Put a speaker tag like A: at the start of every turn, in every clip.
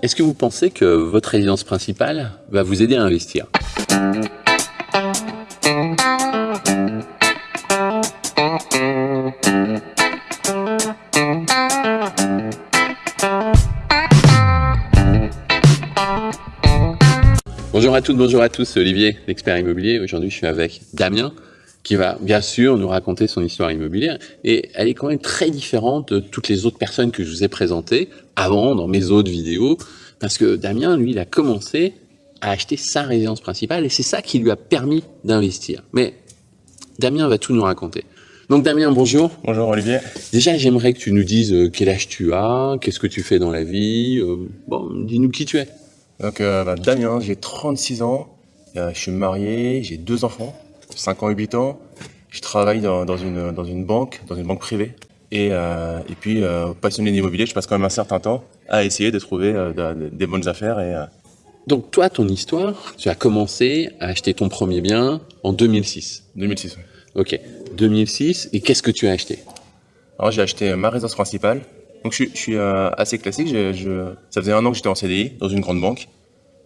A: Est-ce que vous pensez que votre résidence principale va vous aider à investir? Bonjour à toutes, bonjour à tous, Olivier, l'expert immobilier. Aujourd'hui, je suis avec Damien, qui va bien sûr nous raconter son histoire immobilière. Et elle est quand même très différente de toutes les autres personnes que je vous ai présentées avant dans mes autres vidéos. Parce que Damien, lui, il a commencé à acheter sa résidence principale et c'est ça qui lui a permis d'investir. Mais Damien va tout nous raconter. Donc Damien, bonjour.
B: Bonjour Olivier.
A: Déjà, j'aimerais que tu nous dises euh, quel âge tu as, qu'est-ce que tu fais dans la vie. Euh, bon, dis-nous qui tu es.
B: Donc euh, bah, Damien, j'ai 36 ans, je suis marié, j'ai deux enfants. 5 ans et 8 ans. Je travaille dans, dans, une, dans une banque, dans une banque privée. Et, euh, et puis, euh, passionné d'immobilier, je passe quand même un certain temps à essayer de trouver euh, de, des bonnes affaires. Et,
A: Donc toi, ton histoire, tu as commencé à acheter ton premier bien en 2006.
B: 2006, oui.
A: Ok, 2006. Et qu'est-ce que tu as acheté?
B: Alors j'ai acheté ma résidence principale. Donc je, je suis assez classique. Je, je, ça faisait un an que j'étais en CDI dans une grande banque.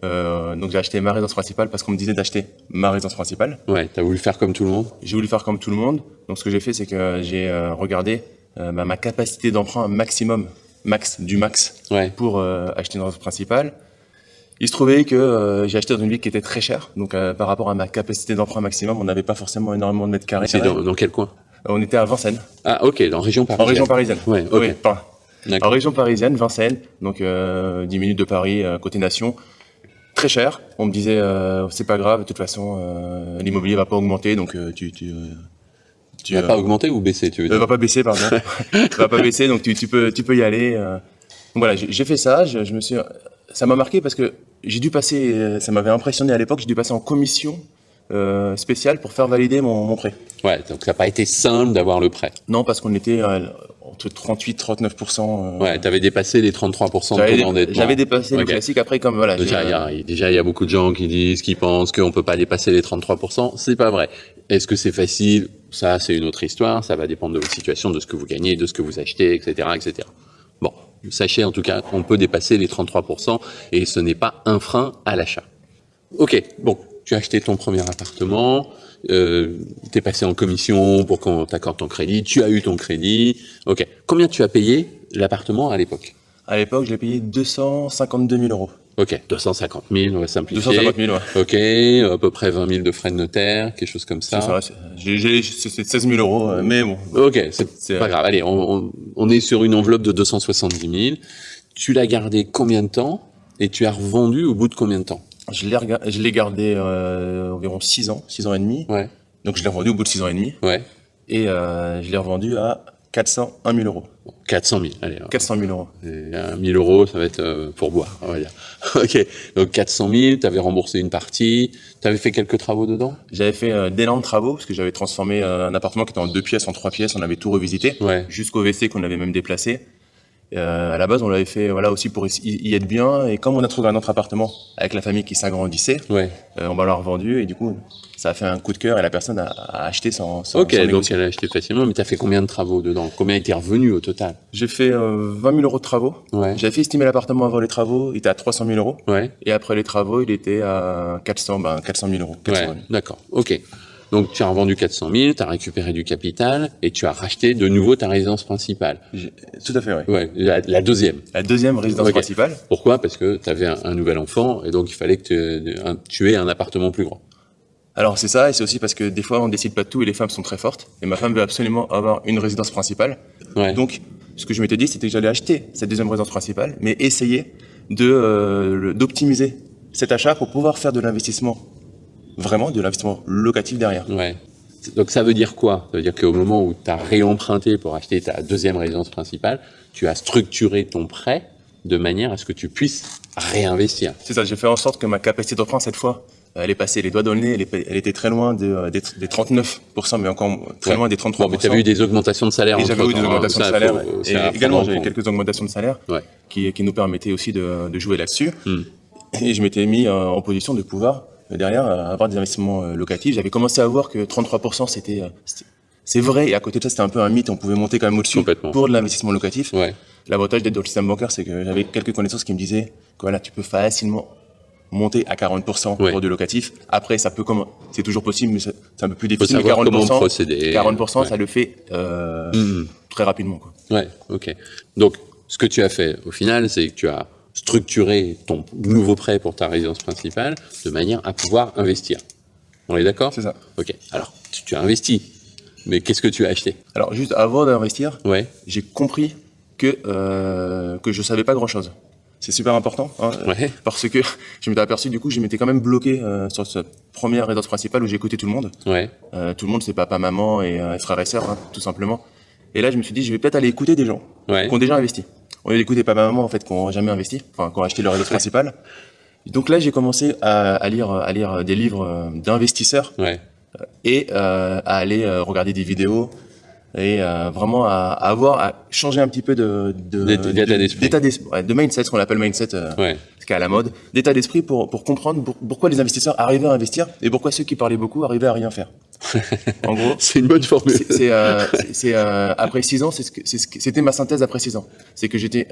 B: Euh, donc j'ai acheté ma résidence principale parce qu'on me disait d'acheter ma résidence principale.
A: Ouais, tu as voulu faire comme tout le monde
B: J'ai voulu faire comme tout le monde. Donc ce que j'ai fait, c'est que j'ai euh, regardé euh, bah, ma capacité d'emprunt maximum, max du max,
A: Ouais.
B: pour acheter une résidence principale. Il se trouvait que j'ai acheté dans une ville qui était très chère. Donc par rapport à ma capacité d'emprunt maximum, on n'avait pas forcément énormément de mètres carrés.
A: C'est dans, dans quel coin?
B: On était à Vincennes,
A: Ah, ok, dans région parisienne.
B: en région parisienne.
A: Ouais, ok.
B: Oui. En région parisienne, Vincennes, donc euh, 10 minutes de Paris, côté nation. Très cher. On me disait, euh, c'est pas grave, de toute façon, euh, l'immobilier va pas augmenter, donc euh, tu... tu,
A: pas augmenter ou baisser, tu veux dire
B: va pas baisser, pardon. va pas baisser, donc tu, tu peux, tu peux y aller. Donc voilà, j'ai fait ça. Je, je me suis, ça m'a marqué parce que j'ai dû passer, ça m'avait impressionné à l'époque. J'ai dû passer en commission euh, spéciale pour faire valider mon, mon prêt.
A: Ouais, donc ça n'a pas été simple d'avoir le prêt.
B: Non, parce qu'on était euh, entre 38 39 euh,
A: Ouais, tu avais dépassé les 33% de
B: J'avais
A: ton endettement.
B: j'avais dépassé le
A: Ok.
B: classique. Après, comme voilà, j'ai,
A: Déjà, il y a, déjà, il y a beaucoup de gens qui disent, qui pensent qu'on peut pas dépasser les 33%. C'est pas vrai. Est-ce que c'est facile? Ça, c'est une autre histoire. Ça va dépendre de votre situation, de ce que vous gagnez, de ce que vous achetez, etc., etc. Bon, sachez en tout cas qu'on peut dépasser les 33% et ce n'est pas un frein à l'achat. Ok, bon, tu as acheté ton premier appartement, euh, tu es passé en commission pour qu'on t'accorde ton crédit, tu as eu ton crédit. Ok, combien tu as payé l'appartement à l'époque?
B: À l'époque, je l'ai payé 252 000 euros.
A: Ok, 250 000, on va simplifier.
B: 250 000, ouais.
A: Ok, à peu près 20 000 de frais de notaire, quelque chose comme ça.
B: C'est ça, c'est- j'ai- j'ai- c'est 16 000 euros, euh, mais bon.
A: Ok, c'est pas grave. Allez, on, on- on est sur une enveloppe de 270 000. Tu l'as gardé combien de temps? Et tu as revendu au bout de combien de temps?
B: Je l'ai gardé euh, environ 6 ans, 6 ans et demi.
A: Ouais,
B: Donc je l'ai revendu au bout de 6 ans et demi.
A: ouais.
B: Et euh, je l'ai revendu à 401 000 euros.
A: Bon, 400 000, allez.
B: 400 000 euros.
A: Et, euh, 1000 euros, ça va être euh, pour boire, on va dire. ok, donc 400 000, tu avais remboursé une partie, tu avais fait quelques travaux dedans?
B: J'avais fait euh, d'énormes travaux parce que j'avais transformé euh, un appartement qui était en deux pièces en trois pièces. On avait tout revisité
A: Ouais.
B: jusqu'au WC qu'on avait même déplacé. Euh, à la base, on l'avait fait voilà aussi pour y être bien. Et comme on a trouvé un autre appartement avec la famille qui s'agrandissait,
A: Ouais.
B: euh, on va l'a revendu et du coup, ça a fait un coup de cœur et la personne a, a acheté sans, sans,
A: Ok,
B: sans
A: donc elle a acheté facilement, mais tu as fait combien de travaux dedans? Combien était revenu au total?
B: J'ai fait euh, 20 000 euros de travaux.
A: Ouais.
B: J'avais fait estimer l'appartement avant les travaux, il était à 300 000 euros.
A: Ouais.
B: Et après les travaux, il était à 400, ben 400 000 euros. 400
A: Ouais,
B: 000.
A: d'accord. Ok. Donc tu as revendu 400 000, tu as récupéré du capital et tu as racheté de nouveau ta résidence principale.
B: Tout à fait, oui.
A: Ouais, la, la deuxième.
B: La deuxième résidence principale.
A: Pourquoi? Parce que tu avais un, un nouvel enfant et donc il fallait que tu, un- tu aies un appartement plus grand.
B: Alors c'est ça, et c'est aussi parce que des fois on décide pas de tout et les femmes sont très fortes. Et ma femme veut absolument avoir une résidence principale.
A: Ouais.
B: Donc ce que je m'étais dit, c'était que j'allais acheter cette deuxième résidence principale, mais essayer de euh, d'optimiser cet achat pour pouvoir faire de l'investissement, vraiment de l'investissement locatif derrière.
A: Ouais. Donc ça veut dire quoi? Ça veut dire qu'au moment où tu as réemprunté pour acheter ta deuxième résidence principale, tu as structuré ton prêt de manière à ce que tu puisses réinvestir.
B: C'est ça, j'ai fait en sorte que ma capacité d'emprunt cette fois, elle est passée les doigts dans le nez, elle, est- elle était très loin de, euh, des, des 39%, mais encore très
A: Ouais.
B: loin des 33%.
A: Bon, mais tu avais eu des augmentations de salaire
B: j'avais eu des
A: hein.
B: augmentations de salaire.
A: faut-
B: Et également,
A: en
B: j'avais quelques augmentations de salaire
A: Ouais.
B: qui, qui nous permettaient aussi de, de jouer là-dessus.
A: Hmm.
B: Et je m'étais mis euh, en position de pouvoir, derrière, euh, avoir des investissements euh, locatifs. J'avais commencé à voir que 33%, c'était... euh, c'est vrai, et à côté de ça, c'était un peu un mythe, on pouvait monter quand même au-dessus pour de l'investissement locatif.
A: Ouais.
B: L'avantage d'être dans le système bancaire, c'est que j'avais quelques connaissances qui me disaient que voilà, tu peux facilement monter à 40%
A: Ouais.
B: pour du locatif. Après, ça peut comme c'est toujours possible, mais c'est un peu plus difficile. Mais
A: savoir comment
B: 40%,
A: procéder.
B: 40%,
A: Ouais.
B: ça le fait euh,
A: Mhm.
B: très rapidement. Quoi.
A: Ouais, ok. Donc, ce que tu as fait au final, c'est que tu as structuré ton nouveau prêt pour ta résidence principale de manière à pouvoir investir. On est d'accord?
B: C'est ça.
A: Ok. Alors, tu, tu as investi, mais qu'est-ce que tu as acheté?
B: Alors, juste avant d'investir,
A: Ouais,
B: j'ai compris que euh, que je savais pas grand chose. C'est super important hein,
A: ouais,
B: parce que je m'étais aperçu du coup, je m'étais quand même bloqué euh, sur cette première résidence principale où j'ai écouté tout le monde.
A: ouais,
B: Euh, tout le monde, c'est papa, maman et euh, frères et sœurs, hein, tout simplement. Et là, je me suis dit, je vais peut-être aller écouter des gens qui ont déjà investi. On lieu d'écouter papa, maman en fait, qui n'ont jamais investi, enfin, qui ont acheté leur résidence principale. Donc là, j'ai commencé à, à lire à lire des livres euh, d'investisseurs
A: Ouais,
B: et euh, à aller euh, regarder des vidéos et euh, vraiment à, à avoir à changer un petit peu de de-
A: D'état-
B: de-
A: d'esprit.
B: ouais, de mindset, ce qu'on appelle mindset, euh,
A: ouais.
B: Ce qui est à la mode, d'état d'esprit pour pour comprendre pour- pourquoi les investisseurs arrivaient à investir et pourquoi ceux qui parlaient beaucoup arrivaient à rien faire. en gros,
A: C'est une bonne formule.
B: c'est euh, euh, après six ans, c'était ma synthèse après six ans. C'est que j'étais,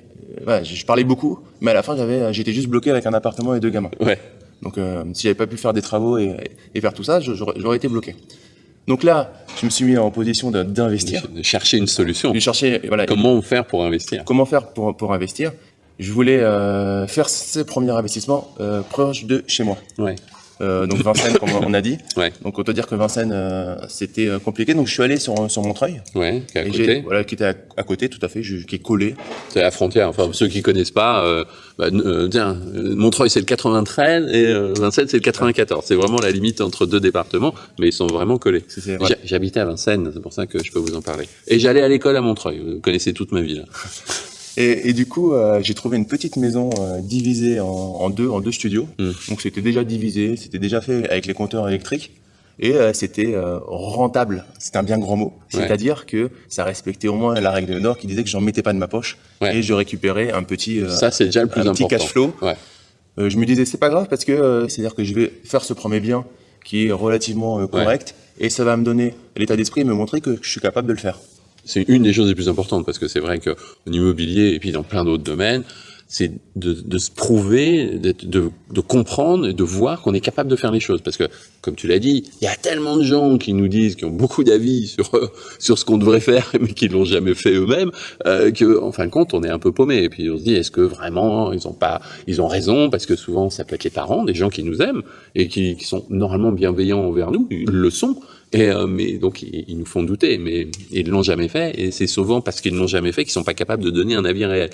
B: euh, je parlais beaucoup, mais à la fin j'avais j'étais juste bloqué avec un appartement et deux gamins.
A: Ouais,
B: Donc, euh, si j'avais pas pu faire des travaux et, et faire tout ça, j'aurais été bloqué. Donc là, je me suis mis en position de- d'investir.
A: de chercher une solution.
B: Cherchais, voilà,
A: Comment faire pour investir?
B: Comment faire pour, pour investir? Je voulais euh, faire ces premiers investissements euh, proches de chez moi.
A: Ouais,
B: Euh, donc Vincennes, comme on a dit.
A: ouais,
B: Donc autant dire que Vincennes, euh, c'était compliqué. Donc je suis allé sur, sur Montreuil.
A: ouais, qui est à
B: Et j'ai-
A: côté.
B: voilà, qui était à, à côté, tout à fait, je- qui est collé.
A: C'est la frontière. Enfin, ceux qui connaissent pas, euh, bah, tiens, Montreuil c'est le 93 et Vincennes c'est le 94. C'est vraiment la limite entre deux départements, mais ils sont vraiment collés. J'habitais à Vincennes, c'est pour ça que je peux vous en parler. Et j'allais à l'école à Montreuil. Vous connaissez toute ma vie là.
B: Et, et du coup, euh, j'ai trouvé une petite maison euh, divisée en, en deux, en deux studios.
A: Mm.
B: Donc c'était déjà divisé, c'était déjà fait avec les compteurs électriques. Et euh, c'était rentable, c'est un bien grand mot.
A: Ouais.
B: C'est-à-dire que ça respectait au moins la règle d'or qui disait que j'en mettais pas de ma poche
A: Ouais.
B: et je récupérais un petit,
A: Ça c'est déjà le plus
B: un petit cash flow.
A: Ouais.
B: Je me disais c'est pas grave parce que c'est-à-dire que je vais faire ce premier bien qui est relativement correct et ça va me donner l'état d'esprit et me montrer que je suis capable de le faire.
A: C'est une des choses les plus importantes parce que c'est vrai que en immobilier et puis dans plein d'autres domaines, c'est de, de se prouver, d'être- de, de comprendre et de voir qu'on est capable de faire les choses. Parce que, comme tu l'as dit, il y a tellement de gens qui nous disent, qui ont beaucoup d'avis sur sur ce qu'on devrait faire, mais qui l'ont jamais fait eux-mêmes, euh, que, en fin de compte, on est un peu paumé. Et puis on se dit, est-ce que vraiment ils ont pas, ils ont raison? Parce que souvent, ça peut être les parents, des gens qui nous aiment et qui, qui sont normalement bienveillants envers nous, ils le sont. Et euh, mais donc ils, nous font douter, mais ils l'ont jamais fait, et c'est souvent parce qu'ils ne l'ont jamais fait qu'ils sont pas capables de donner un avis réel.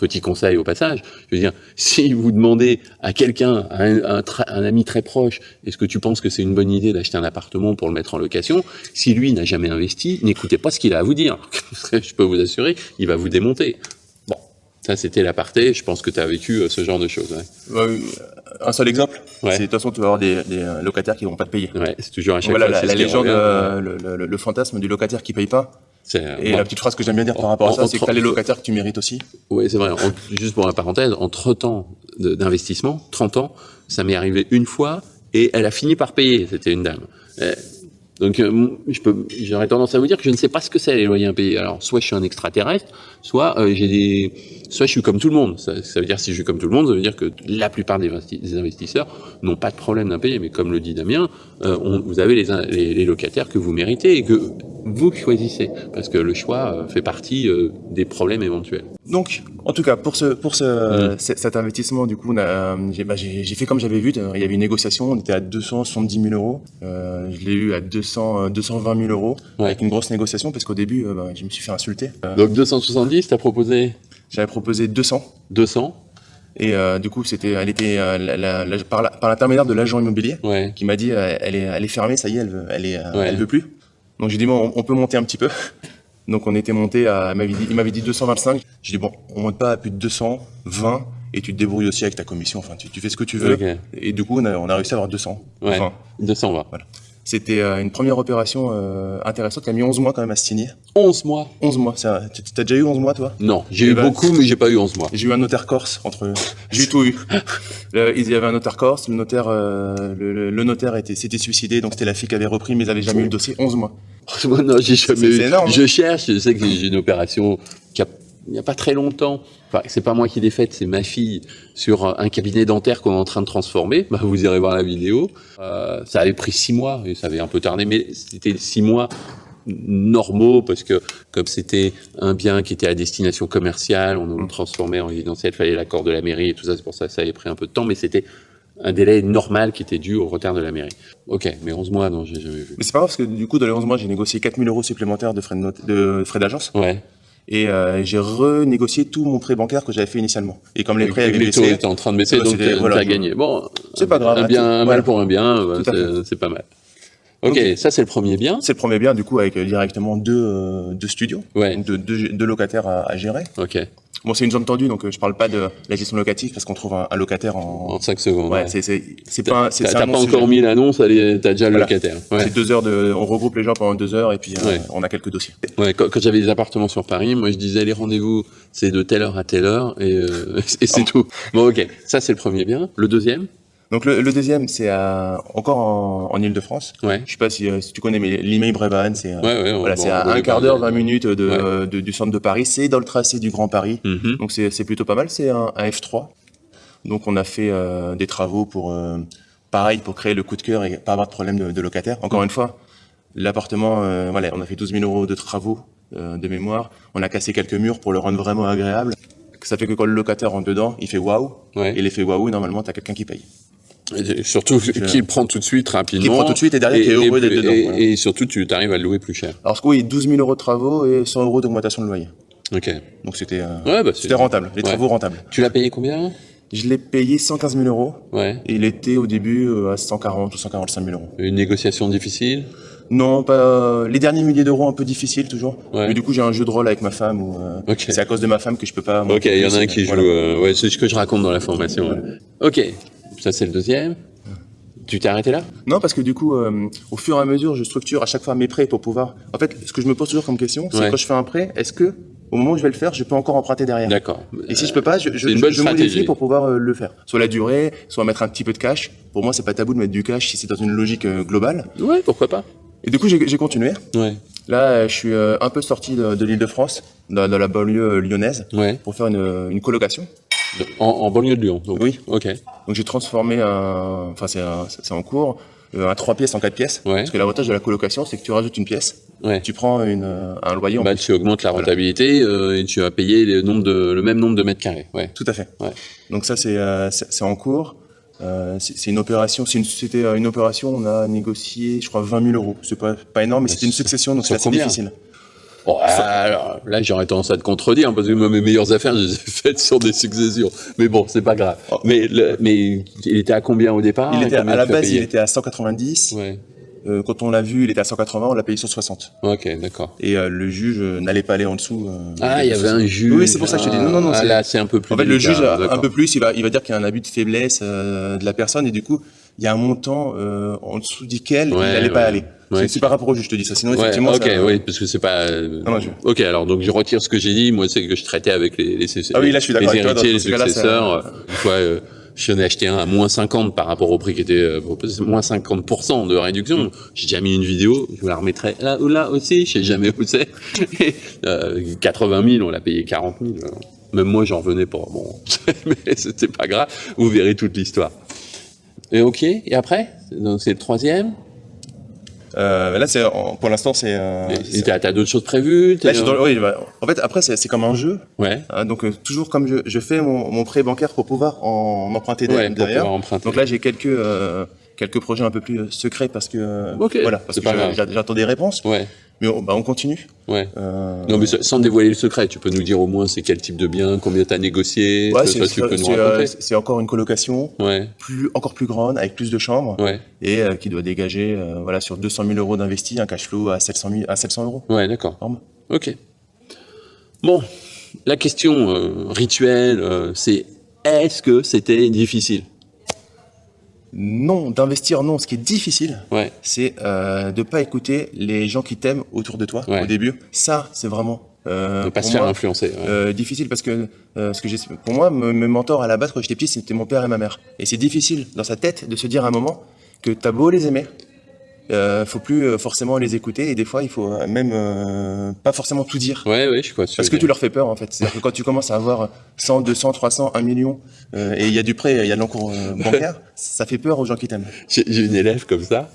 A: Petit conseil au passage, je veux dire, si vous demandez à quelqu'un, à un, un un ami très proche, est-ce que tu penses que c'est une bonne idée d'acheter un appartement pour le mettre en location? Si lui n'a jamais investi, n'écoutez pas ce qu'il a à vous dire. je peux vous assurer, il va vous démonter. Bon, ça c'était l'aparté. Je pense que tu as vécu euh, ce genre de choses. Ouais,
B: un seul exemple,
A: Ouais.
B: c'est de toute façon tu vas avoir des, des euh, locataires qui vont pas te payer.
A: C'est toujours chaque
B: Voilà la, la légende, euh, le, le- le fantasme du locataire qui paye pas.
A: Euh,
B: Et la petite phrase que j'aime bien dire par rapport à
A: en-
B: ça, c'est que t'as les
A: entre-
B: locataires que tu mérites aussi.
A: Oui, c'est vrai. En- juste pour la parenthèse, entre temps de- d'investissement, 30 ans, ça m'est arrivé une fois et elle a fini par payer. C'était une dame. Euh, donc, euh, j'aurais tendance à vous dire que je ne sais pas ce que c'est les loyers impayés. Alors, soit je suis un extraterrestre, soit euh, j'ai des, soit je suis comme tout le monde. Ça, ça veut dire si je suis comme tout le monde, ça veut dire que la plupart des, investi- des investisseurs n'ont pas de problème d'impayé. Mais comme le dit Damien, euh, on- vous avez les, les, les locataires que vous méritez et que vous choisissez, parce que le choix euh, fait partie euh, des problèmes éventuels.
B: Donc, en tout cas, pour ce, pour ce,
A: Mm.
B: cet investissement, du coup, euh, j'ai, bah, j'ai, fait comme j'avais vu. euh, Il y avait une négociation, on était à 270 000 euros. Euh, je l'ai eu à 200, euh, 220 000 euros
A: Ouais.
B: avec une grosse négociation parce qu'au début, euh, bah, je me suis fait insulter. Euh,
A: Donc 270, t'as proposé
B: j'avais proposé 200
A: 200
B: et du coup, c'était, elle était la- la- la- par, l'intermédiaire de l'agent immobilier
A: Ouais.
B: qui m'a dit, elle est, elle est fermée, ça y est, elle, veut- elle est,
A: Ouais.
B: elle veut plus. Donc j'ai dit bon, on, on peut monter un petit peu. Donc on était monté à, il m'avait dit, dit 225. J'ai dit bon, on monte pas à plus de 220 et tu te débrouilles aussi avec ta commission. Enfin, tu, tu fais ce que tu veux. Et du coup, on a, on a réussi à avoir 200.
A: Ouais.
B: Enfin,
A: 220.
B: C'était euh, une première opération euh, intéressante qui a mis 11 mois quand même à se signer.
A: 11 mois
B: 11 mois, tu- t'as déjà eu 11 mois toi?
A: Non, j'ai
B: Eh
A: eu
B: ben-
A: beaucoup, mais j'ai pas eu 11 mois.
B: J'ai eu un notaire corse entre, j'ai eu tout eu. Le- il y avait un notaire corse, le notaire, euh, le, le- le notaire était, s'était suicidé, donc c'était la fille qui avait repris, mais ils avaient jamais eu le dossier. 11 mois.
A: Moi, non, j'ai jamais eu.
B: c'est énorme, hein.
A: Je cherche, je sais que j'ai une opération qui a il n'y a pas très longtemps, enfin, c'est pas moi qui l'ai faite, c'est ma fille, sur un cabinet dentaire qu'on est en train de transformer. Bah, vous irez voir la vidéo. Euh, ça avait pris six mois, et ça avait un peu tardé, mais c'était six mois normaux parce que comme c'était un bien qui était à destination commerciale, on le transformait en résidentiel, il fallait l'accord de la mairie et tout ça, c'est pour ça que ça avait pris un peu de temps, mais c'était un délai normal qui était dû au retard de la mairie. Ok, mais 11 mois, non, j'ai jamais vu.
B: Mais c'est pas grave parce que du coup, dans les 11 mois, j'ai négocié 4000 euros supplémentaires de frais de, note- de frais d'agence
A: Ouais.
B: Et euh, j'ai renégocié tout mon prêt bancaire que j'avais fait initialement. Et comme les prêts avaient
A: les taux
B: baissé,
A: étaient en train de baisser,
B: Ouais,
A: donc
B: c'était-
A: tu
B: voilà,
A: as
B: je-
A: gagné. Bon,
B: C'est pas grave,
A: Un, bien, un
B: voilà.
A: mal pour un bien, c'est- pas mal. Ok, ça c'est le premier bien.
B: c'est le premier bien du coup avec euh, directement deux, euh, deux studios,
A: Ouais,
B: donc deux, deux, deux locataires à, à gérer.
A: ok,
B: Bon, c'est une zone tendue, donc euh, je parle pas de la gestion locative parce qu'on trouve un, un locataire en.
A: en 5 secondes.
B: Ouais,
A: ouais.
B: c'est c'est c'est pas
A: T'as pas encore mis l'annonce, t'as déjà le
B: Voilà.
A: locataire. Ouais.
B: C'est deux heures de, on regroupe les gens pendant deux heures et puis euh, on a quelques dossiers.
A: Ouais, quand, quand j'avais des appartements sur Paris, moi je disais les rendez-vous, c'est de telle heure à telle heure et, euh, et c'est tout. Bon, ok, ça c'est le premier bien. Le deuxième?
B: Donc le, le deuxième, c'est à- encore en, en Ile-de-France.
A: Ouais.
B: Je sais pas si, euh, si tu connais, mais l'email Brévan, c'est euh,
A: Ouais, ouais.
B: voilà,
A: bon,
B: c'est à un quart d'heure,
A: mais-
B: 20 minutes de, euh, de- du centre de Paris. C'est dans le tracé du Grand Paris.
A: Mhm.
B: Donc c'est plutôt pas mal. C'est un, un F3. Donc on a fait euh, des travaux pour, euh, pareil, pour créer le coup de cœur et pas avoir de problème de, de locataire. Encore une fois, l'appartement, euh, voilà, on a fait 12 000 euros de travaux euh, de mémoire. On a cassé quelques murs pour le rendre vraiment agréable. Ça fait que quand le locataire rentre dedans, il fait waouh.
A: Ouais.
B: Et l'effet waouh, normalement, t'as quelqu'un qui paye.
A: Et surtout qu'il prend tout de suite rapidement.
B: Qui prend tout de suite et derrière qui est heureux d'être
A: et-
B: dedans,
A: Et,
B: voilà.
A: et surtout, tu arrives à le louer plus cher.
B: Alors, ce oui, 12 000 euros de travaux et 100 euros d'augmentation de loyer.
A: Ok.
B: Donc, c'était euh,
A: Ouais, bah,
B: c'était rentable, les
A: Ouais.
B: travaux rentables.
A: Tu l'as payé combien?
B: Je l'ai payé 115 000 euros
A: Ouais.
B: et il était au début euh, à 140 ou 145 000 euros.
A: Une négociation difficile?
B: Non, pas euh, les derniers milliers d'euros un peu difficiles toujours.
A: Ouais.
B: Mais du coup, j'ai un jeu de rôle avec ma femme où euh, c'est à cause de ma femme que je peux pas.
A: Ok, il y en a un qui joue.
B: voilà.
A: euh, ouais, c'est ce que je raconte dans la formation. ouais. Ok, ça c'est le deuxième. Tu t'es arrêté là?
B: Non, parce que du coup, euh, au fur et à mesure, je structure à chaque fois mes prêts pour pouvoir. En fait, ce que je me pose toujours comme question, c'est
A: Ouais.
B: quand je fais un prêt, est-ce que au moment où je vais le faire, je peux encore emprunter derrière?
A: D'accord.
B: Et si je peux pas, je, je,
A: C'est une
B: je-
A: bonne
B: je
A: stratégie.
B: modifie pour pouvoir euh, le faire. Soit la durée, soit mettre un petit peu de cash. Pour moi, c'est pas tabou de mettre du cash si c'est dans une logique euh, globale.
A: Ouais, pourquoi pas
B: Et du coup, j'ai continué.
A: Ouais.
B: Là, je suis un peu sorti de, de l'Île-de-France, dans, dans la banlieue lyonnaise,
A: Ouais.
B: pour faire une, une colocation.
A: En, en banlieue de Lyon. Donc.
B: Oui.
A: Ok.
B: Donc j'ai transformé un, enfin c'est en cours, euh, un 3 pièces en 4 pièces.
A: Ouais.
B: Parce que l'avantage de la colocation, c'est que tu rajoutes une pièce,
A: Ouais.
B: tu prends une, un loyer en
A: Bah, tu augmentes la rentabilité euh, et tu vas payer le, nombre de, le même nombre de mètres carrés. Ouais.
B: Tout à fait.
A: Ouais.
B: Donc ça, c'est euh, en cours. Euh, c'est une opération, une- c'était euh, une opération, on a négocié, je crois, 20 000 euros. C'est pas, pas énorme, mais c'était une succession, donc c'est assez difficile.
A: Bon, alors, là, j'aurais tendance à te contredire parce que moi, mes meilleures affaires, je les ai faites sur des successions. Mais bon, c'est pas grave.
B: Oh.
A: Mais, le- mais il était à combien au départ
B: il était, à la base, il était à 190.
A: Ouais.
B: Euh, quand on l'a vu, il était à 180, on l'a payé sur 60.
A: Ok, d'accord.
B: Et euh, le juge euh, n'allait pas aller en dessous. euh,
A: Ah, il y avait un juge.
B: Oui, c'est pour ça que je te dis. Non, non, non.
A: Ah,
B: c'est-
A: là, c'est un peu plus.
B: En fait, le juge, un peu plus, il va, il va dire qu'il y a un abus de faiblesse euh, de la personne et du coup, il y a un montant euh, en dessous duquel
A: Ouais,
B: il n'allait
A: ouais.
B: pas aller.
A: Ouais.
B: C'est- par rapport au juge, je te dis ça. Sinon,
A: Ouais,
B: effectivement,
A: ok,
B: ça-
A: oui, parce que c'est pas. euh,
B: Non, je-
A: Ok, alors donc je retire ce que j'ai dit. Moi, c'est que je traitais avec les, les,
B: Ah oui, là, je suis d'accord
A: les
B: toi,
A: héritiers, les successeurs.
B: un-
A: euh, Une fois, euh, j'en ai acheté un à moins 50 par rapport au prix qui était euh, proposé, moins 50% de réduction.
B: Mm.
A: J'ai déjà mis une vidéo, je vous la remettrai là ou là aussi, je sais jamais où c'est. Euh, 80 000, on l'a payé 40 000. euh. Même moi, j'en revenais pas. Bon, mais c'était pas grave. Vous verrez toute l'histoire. Et ok, et après? Donc, C'est le troisième?
B: Euh, là, c'est pour l'instant, c'est. euh,
A: t'as d'autres choses prévues
B: Là, dans- oui, bah, en fait, après, c'est comme un jeu.
A: Ouais,
B: hein, donc, euh, toujours comme je, je fais mon, mon prêt bancaire pour pouvoir en, emprunter
A: ouais,
B: derrière.
A: emprunter.
B: Donc là, j'ai quelques euh, quelques projets un peu plus euh, secrets parce que euh,
A: Ok,
B: voilà, parce que j'attends des réponses.
A: Ouais,
B: Mais on, bah, on continue.
A: ouais.
B: Euh,
A: Non, mais sans dévoiler le secret, tu peux nous dire au moins c'est quel type de bien, combien t'as négocié,
B: ouais, c'est
A: tu
B: euh, encore une colocation.
A: Ouais,
B: plus, encore plus grande, avec plus de chambres,
A: ouais,
B: et euh, qui doit dégager euh, voilà, sur 200 000 euros d'investi, un cash flow à 700, 000 à 700 euros.
A: ouais, d'accord. Ok. Bon, la question euh, rituelle, euh, c'est est-ce que c'était difficile?
B: Non, d'investir, non. Ce qui est difficile,
A: Ouais,
B: c'est euh, de pas écouter les gens qui t'aiment autour de toi
A: Ouais.
B: au début. Ça, c'est vraiment euh,
A: ne pas se faire
B: moi,
A: influencer. ouais.
B: euh, difficile parce que euh, ce que j'ai, pour moi, me- mes mentors à la base quand j'étais petit, c'était mon père et ma mère. Et c'est difficile dans sa tête de se dire à un moment que t'as beau les aimer, euh, faut plus euh, forcément les écouter et des fois il faut euh, même euh, pas forcément tout dire.
A: Ouais, ouais, je crois.
B: Parce que tu leur fais peur en fait. C'est-à-dire que quand tu commences à avoir 100, 200, 300, 1 million euh, et il y a du prêt, il y a de l'encours bancaire, ça fait peur aux gens qui t'aiment.
A: J'ai une élève comme ça.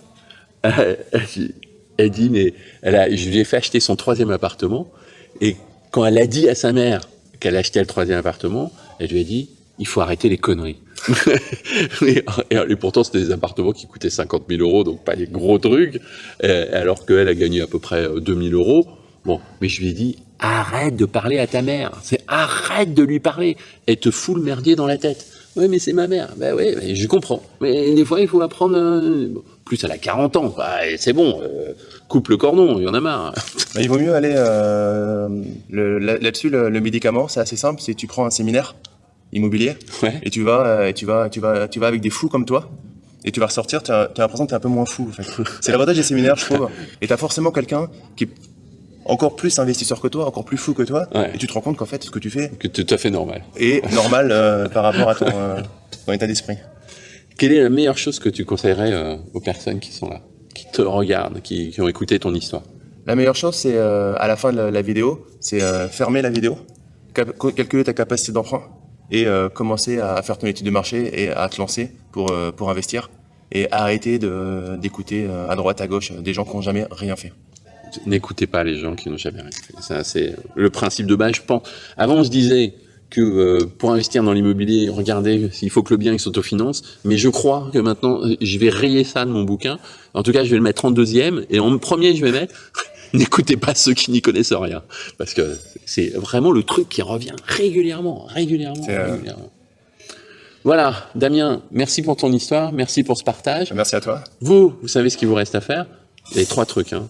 A: Elle elle dit, mais elle a, je lui ai fait acheter son troisième appartement. Et quand elle a dit à sa mère qu'elle achetait le troisième appartement, elle lui a dit, il faut arrêter les conneries. Et, et pourtant, c'était des appartements qui coûtaient 50 000 euros, donc pas des gros trucs, euh, alors qu'elle a gagné à peu près euh, 2 000 euros. Bon, mais je lui ai dit, arrête de parler à ta mère. C'est arrête de lui parler. Elle te fout le merdier dans la tête. Oui, mais c'est ma mère. Ben oui, mais je comprends. Mais des fois, il faut apprendre. euh, Plus elle a 40 ans, et c'est bon. euh, coupe le cordon, il y en a marre.
B: Bah, il vaut mieux aller euh, là-dessus. le, médicament, c'est assez simple. C'est tu prends un séminaire immobilier
A: Ouais.
B: et tu vas, euh, et tu vas, tu vas, tu vas avec des fous comme toi. Et tu vas ressortir, tu as, l'impression que tu es un peu moins fou. En fait. C'est l'avantage des séminaires, je trouve. Et tu as forcément quelqu'un qui est encore plus investisseur que toi, encore plus fou que toi.
A: Ouais.
B: Et tu te rends compte qu'en fait, ce que tu fais
A: Que tout à fait normal.
B: est normal euh, par rapport à ton, euh, ton état d'esprit.
A: Quelle est la meilleure chose que tu conseillerais euh, aux personnes qui sont là, qui te regardent, qui, qui ont écouté ton histoire?
B: La meilleure chose, c'est euh, à la fin de la, la vidéo, c'est euh, fermer la vidéo, calculer ta capacité d'emprunt et euh, commencer à faire ton étude de marché et à te lancer pour, euh, pour investir et arrêter d'écouter euh, à droite, à gauche des gens qui n'ont jamais rien fait.
A: N'écoutez pas les gens qui n'ont jamais rien fait. Ça, c'est le principe de base, je pense. Avant, on se disait que pour investir dans l'immobilier, regardez, il faut que le bien s'autofinance. Mais je crois que maintenant, je vais rayer ça de mon bouquin. En tout cas, je vais le mettre en deuxième. Et en premier, je vais mettre n'écoutez pas ceux qui n'y connaissent rien. Parce que c'est vraiment le truc qui revient régulièrement, régulièrement,
B: euh,
A: régulièrement. Voilà, Damien, merci pour ton histoire, merci pour ce partage.
B: Merci à toi.
A: Vous, vous savez ce qu'il vous reste à faire? Il y a trois trucs. Hein.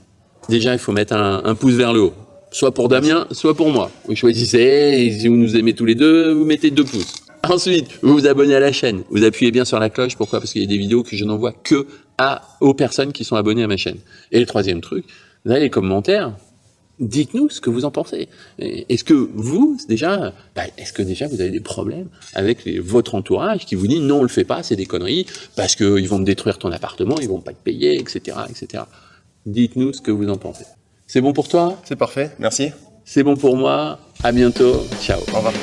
A: Déjà, il faut mettre un, un pouce vers le haut. Soit pour Damien, soit pour moi. Vous choisissez, et si vous nous aimez tous les deux, vous mettez deux pouces. Ensuite, vous vous abonnez à la chaîne. Vous appuyez bien sur la cloche. Pourquoi? Parce qu'il y a des vidéos que je n'envoie que à, aux personnes qui sont abonnées à ma chaîne. Et le troisième truc, avez les commentaires. Dites-nous ce que vous en pensez. Est-ce que vous, déjà, bah, est-ce que déjà vous avez des problèmes avec les- votre entourage qui vous dit non, on le fait pas, c'est des conneries, parce qu'ils vont te détruire ton appartement, ils vont pas te payer, etc., etc. Dites-nous ce que vous en pensez. C'est bon pour toi?
B: C'est parfait. Merci.
A: C'est bon pour moi. À bientôt. Ciao.
B: Au revoir.